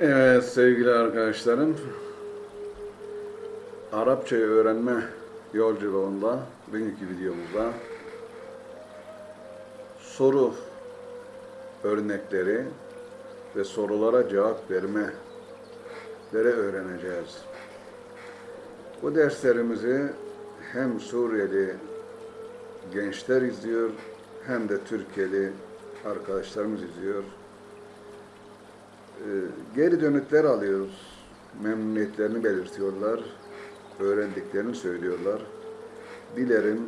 Evet sevgili arkadaşlarım, Arapçayı öğrenme yolculuğunda bugünkü videomuzda soru örnekleri ve sorulara cevap vermeleri öğreneceğiz. Bu derslerimizi hem Suriyeli gençler izliyor hem de Türkiye'li arkadaşlarımız izliyor. Ee, geri dönütler alıyoruz. Memnuniyetlerini belirtiyorlar. Öğrendiklerini söylüyorlar. Dilerim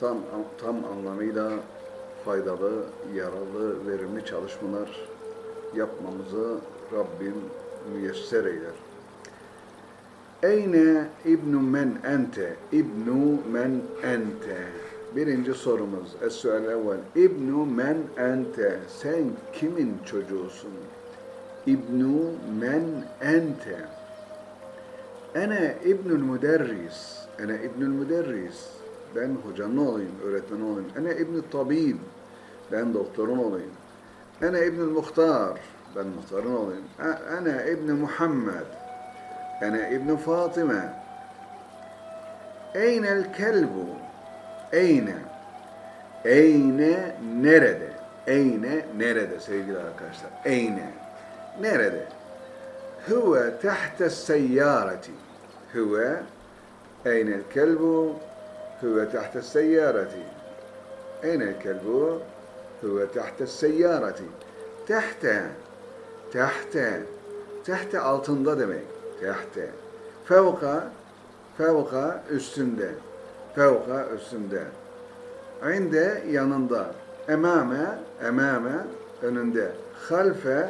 tam tam anlamıyla faydalı, yararlı, verimli çalışmalar yapmamızı Rabbim müyesser eyler. Eyne İbnu men ente? İbnu men ente? Birinci sorumuz. Es-sual evvel. İbnu men ente? Sen kimin çocuğusun? İbnu men ente? Ene İbnül müderris. Ene İbnül müderris. Ben hocanın olayım, öğretmen olayım. Ene İbnül tabib. Ben doktorun olayım. Ene İbnül muhtar. Ben muhtarın olayım. Ene İbni Muhammed. Ene İbni Fatıma. Eynel kelbu. Eyne. Eyne nerede? Eyne nerede sevgili arkadaşlar? Eyne. Nerede? Huve tahte seyyareti. Huve Eynel kelbu. Huve tahte seyyareti. Eynel kelbu. Huve tahte seyyareti. Tahte. Tahte. Tahte altında demek. Tahte. Fevka. Fevka üstünde. Fevka üstünde. İnde yanında. Emame, emame önünde. Halfe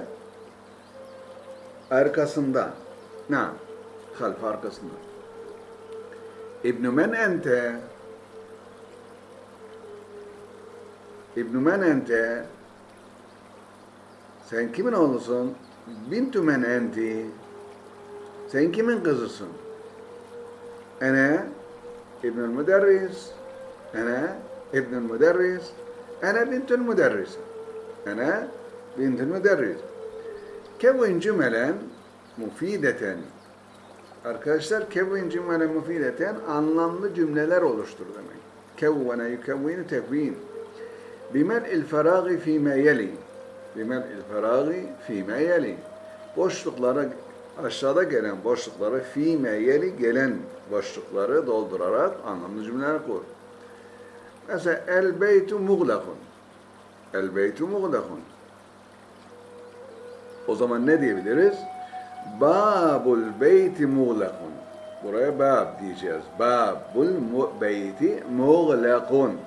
arkasında. Na, half arkasında. İbn-i men ente İbn-i men ente sen kimin oğlusun? Bintü men enti sen kimin kızısın? Ene İbnül Müderris Ene İbnül Müderris Ene bintül müderris Ene bintül müderris Kevin cümelen mufideten. Arkadaşlar kevin cümelen mufideten anlamlı cümleler oluştur demek. Kevvene yukevvinu tekvin. Bimel'il feragi fîme yeli. Bimel'il feragi fîme yeli. Boşluklara aşağıda gelen boşlukları fîme yeli gelen boşlukları doldurarak anlamlı cümleler kur. Mesela el beytu muğlakun. El beytu muğlakun. O zaman ne diyebiliriz? Babul beyti muğlakun. Buraya bab diyeceğiz. Babul beyti muğlakun.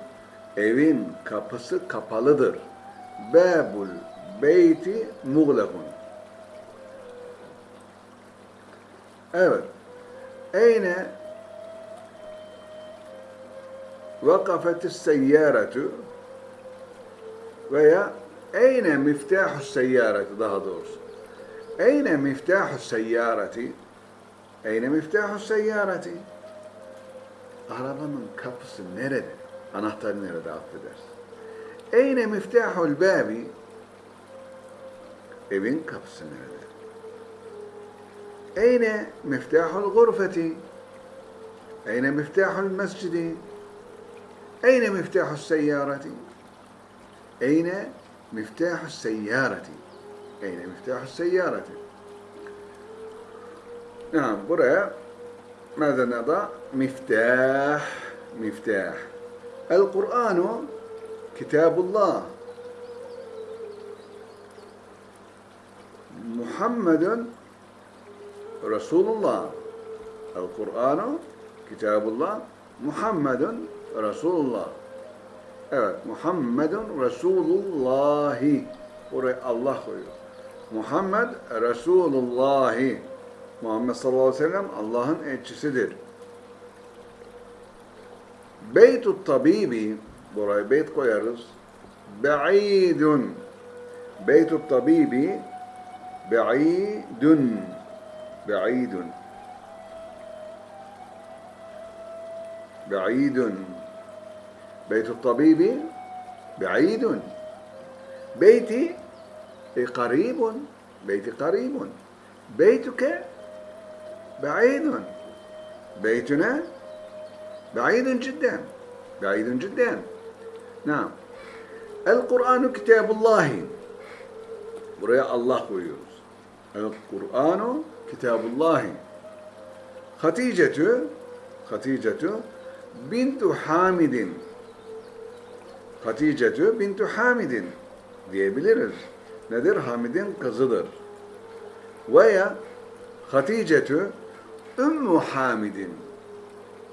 Evin kapısı kapalıdır. Babul beyti muğlakun. Evet. Eyne vakafetis seyyaratu veya eyne miftahu seyyareti daha doğrusu. Eyne miftahu seyyareti Eyne miftahu seyyareti Arabanın kapısı nerede? Anahtar nerede affedersin? Eyne miftahul babi Evin kapısı nerede? أين مفتاح الغرفة أين مفتاح المسجد أين مفتاح السيارة أين مفتاح السيارة. أين مفتاح السيارة؟ نعم برا. ماذا نضع؟ مفتاح مفتاح. القرآن كتاب الله. محمد Resulullah. El-Kur'anu Kitabullah Muhammedun Resulullah. Evet, Muhammedun Resulullahi. Oraya Allah koyuyor. Muhammed Resulullahi. Muhammed sallallahu aleyhi ve sellem Allah'ın elçisidir. Beytut tabibi, buraya beyt koyarız. Be'idun. Beytut tabibi, be'idun. Be'idun. Be'idun. بيت الطبيب بعيد بيتي قريب beyti karibun. Beytuke بعيد بيتنا بعيد جدا بعيد جدا نعم القرآن كتاب الله buraya Allah koyuyoruz. El Kur'anu kitabullahi. Haticetu Haticetu bintu Hamidin. Haticetu bintu Hamidin diyebiliriz. Nedir? Hamid'in kızıdır. Veya Haticetu Ümmü Hamid'in.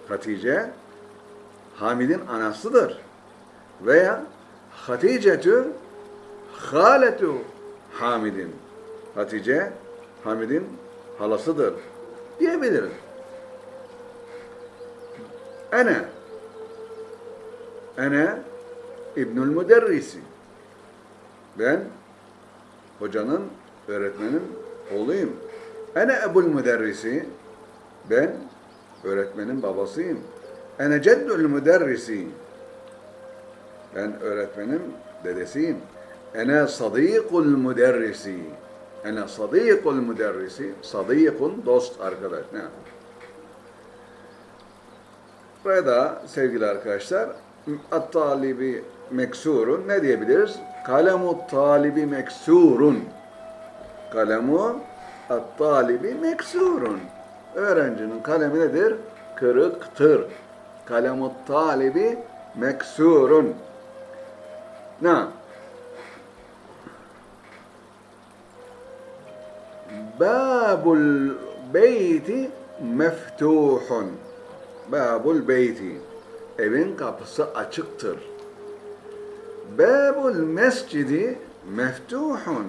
Hatice Hamid'in anasıdır. Veya Haticetu Haletu Hamid'in. Hatice Hamid'in halasıdır diyebiliriz. Ene Ene İbnül Müderrisi. Ben hocanın, öğretmenin oğluyum. Ene Ebul Müderrisi. Ben öğretmenin babasıyım. Ene Ceddül Müderrisi. Ben öğretmenin dedesiyim. Ene Sadîkul Müderrisi. Ene Sadîkul Müderrisi. Sadîkun dost arkadaş. Ne? Burada sevgili arkadaşlar at-talibi meksurun ne diyebiliriz? Kalemu talibi meksurun. Kalemu at-talibi meksurun. Öğrencinin kalemi nedir? Kırıktır. Kalemu talibi meksurun. Ne? Babul beyti meftuhun. Babul beyti. Evin kapısı açıktır. Babul mescidi meftuhun.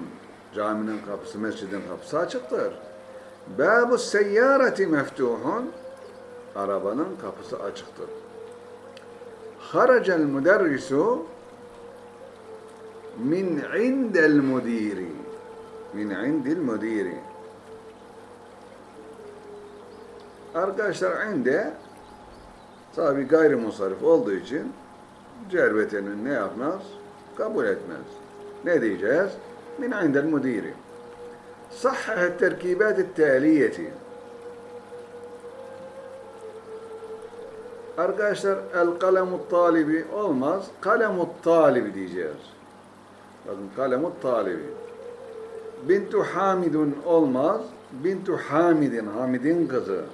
Caminin kapısı, mescidin kapısı açıktır. Babu seyyareti meftuhun. Arabanın kapısı açıktır. Haracel müderrisu min indel müdiri. Min indil müdiri. Arkadaşlar inde tabi gayrimusarif olduğu için cervetini ne yapmaz? Kabul etmez. Ne diyeceğiz? Min indel müdiri. Sahhahet terkibat taliyeti. Arkadaşlar el kalemut talibi olmaz. Kalemut talibi diyeceğiz. Bakın kalemut talibi. Bintu Hamidun olmaz. Bintu Hamidin, Hamid'in kızı.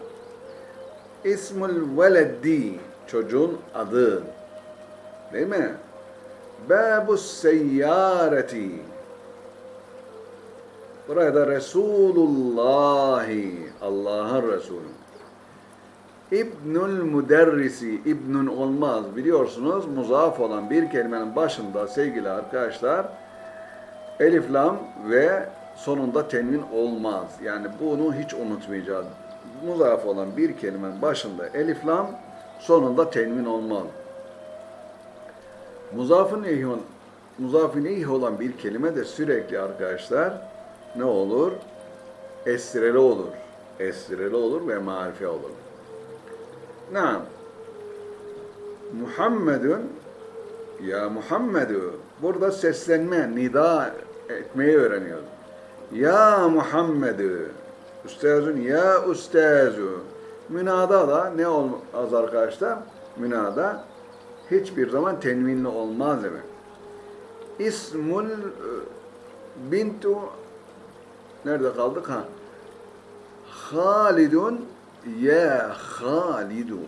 İsmul veleddi, çocuğun adı. Değil mi? Babus seyyareti. Burada Resulullahi, Allah'ın Resulü. İbnül müderrisi, İbnün olmaz. Biliyorsunuz muzaf olan bir kelimenin başında sevgili arkadaşlar elif lam ve sonunda tenvin olmaz. Yani bunu hiç unutmayacağız. Muzaf olan bir kelimenin başında elif lam, sonunda tenvin olmaz. Muzafın eyh, muzafın eyh olan bir kelime de sürekli arkadaşlar ne olur? Esreli olur. Esreli olur ve marife olur. Naam. Muhammedun ya Muhammedu burada seslenme, nida etmeyi öğreniyoruz. Ya Muhammedu Üstazun ya ustazu Münada da ne olmaz arkadaşlar? Münada hiçbir zaman tenvinli olmaz demek. İsmul e, bintu nerede kaldık ha? Halidun ya Halidu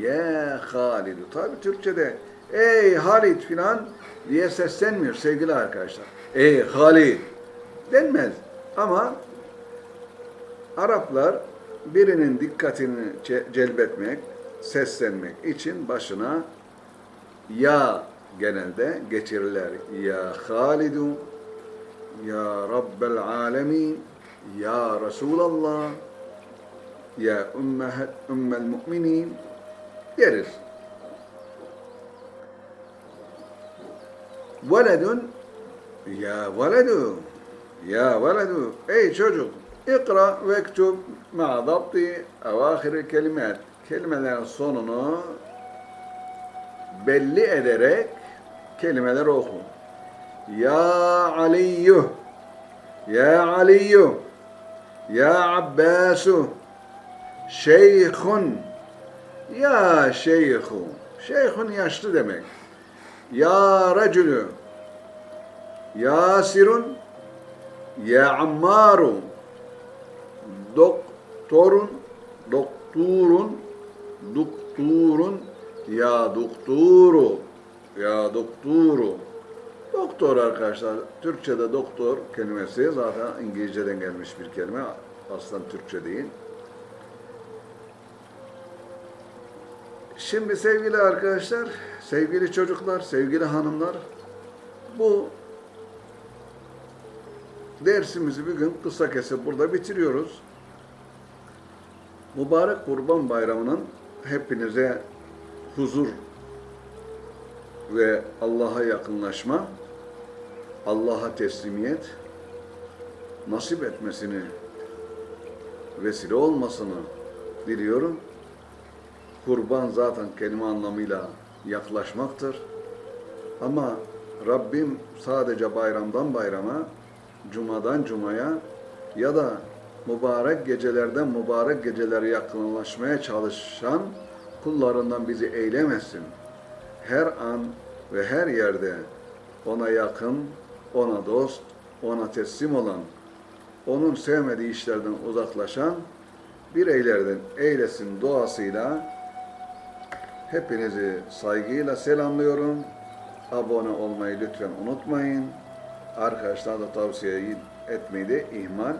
ya Halidu. Tabi Türkçe'de ey Halid filan diye seslenmiyor sevgili arkadaşlar. Ey Halid denmez. Ama Araplar birinin dikkatini celbetmek, seslenmek için başına ya genelde geçirirler. Ya Halidu, Ya Rabbel Alemin, Ya Resulallah, Ya Ümmehet, Ümmel Müminin deriz. Veledun, Ya veledu, Ya veledu, ey çocuk, ikra ve ektub ma'a dabti evahiri kelimat. Kelimelerin sonunu belli ederek kelimeler oku. Ya Aliyyuh Ya Aliyu, Ya Abbasu, Şeyhun, Ya Şeyhu, Şeyhun yaşlı demek. Ya Racülü, Yasirun, Ya Ammaru, Doktorun, Dokturun, Dokturun, Ya Dokturu, Ya Dokturu. Doktor arkadaşlar, Türkçe'de doktor kelimesi zaten İngilizce'den gelmiş bir kelime. Aslında Türkçe değil. Şimdi sevgili arkadaşlar, sevgili çocuklar, sevgili hanımlar, bu dersimizi bugün kısa kesip burada bitiriyoruz. Mübarek Kurban Bayramı'nın hepinize huzur ve Allah'a yakınlaşma, Allah'a teslimiyet nasip etmesini, vesile olmasını diliyorum. Kurban zaten kelime anlamıyla yaklaşmaktır. Ama Rabbim sadece bayramdan bayrama, cumadan cumaya ya da mübarek gecelerden mübarek gecelere yakınlaşmaya çalışan kullarından bizi eylemesin. Her an ve her yerde ona yakın, ona dost, ona teslim olan, onun sevmediği işlerden uzaklaşan bireylerden eylesin duasıyla hepinizi saygıyla selamlıyorum. Abone olmayı lütfen unutmayın. Arkadaşlar da tavsiye etmeyi de ihmal